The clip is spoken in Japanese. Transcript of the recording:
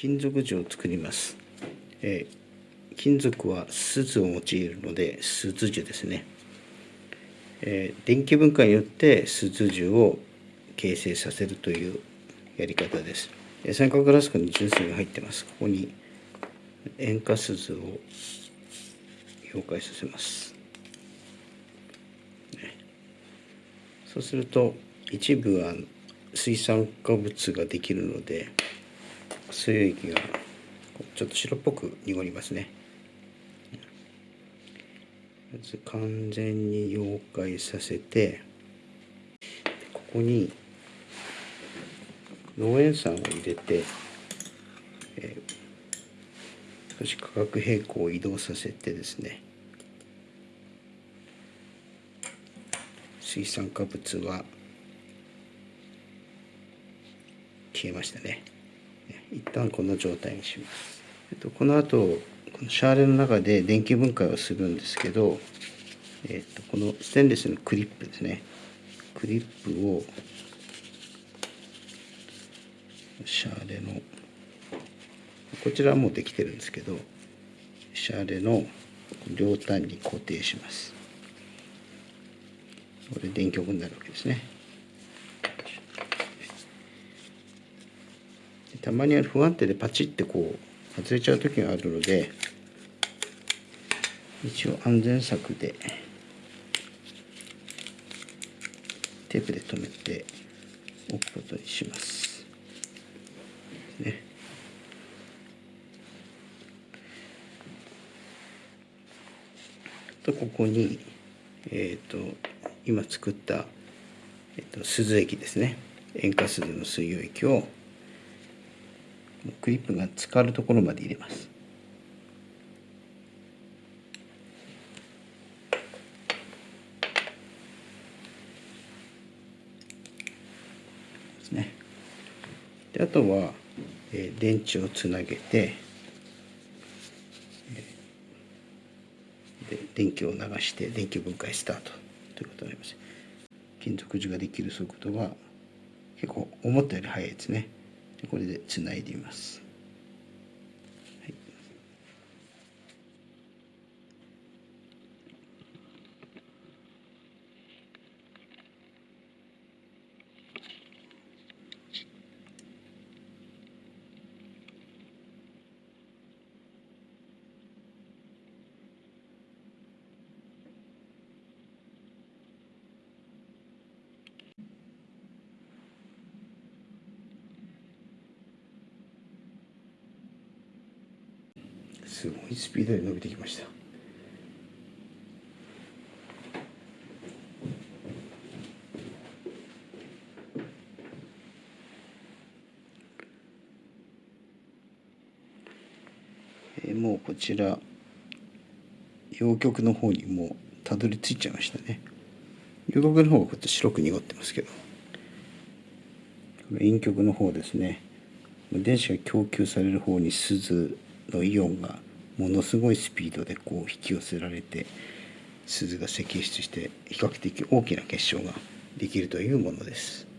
金属樹を作ります、えー、金属は錫を用いるので錫樹ですね、えー、電気分解によって錫樹を形成させるというやり方です。三角ラスクに純粋が入ってます。ここに塩化錫を溶解させます、そうすると一部は水酸化物ができるので水液がちょっと白っぽく濁りますね。まず完全に溶解させてここに農塩酸を入れて、えー、少し化学平衡を移動させてですね水酸化物は消えましたね。一旦この状態にします、えっと、この後このシャーレの中で電気分解をするんですけど、えっと、このステンレスのクリップですね。クリップをシャーレのこちらはもうできてるんですけどシャーレの両端に固定します。これ電極になるわけですね。たまには不安定でパチってこう外れちゃう時があるので一応安全策でテープで留めておくことにします。ね。とここにえっ、ー、と今作った、えーと、と鈴液ですね塩化鈴の水溶液をクリップが浸かるところまで入れます。ですね。であとは、えー、電池をつなげて、えー、で電気を流して電気分解スタートということになります。金属樹ができる速度は結構思ったより速いですね。これでつないでみます。すごいスピードで伸びてきました。えもうこちら陽極の方にもうたどり着いちゃいましたね。陽極の方がこって白く濁ってますけど。陰極の方ですね。電子が供給される方に鈴のイオンがものすごいスピードでこう引き寄せられて鈴が析出して比較的大きな結晶ができるというものです。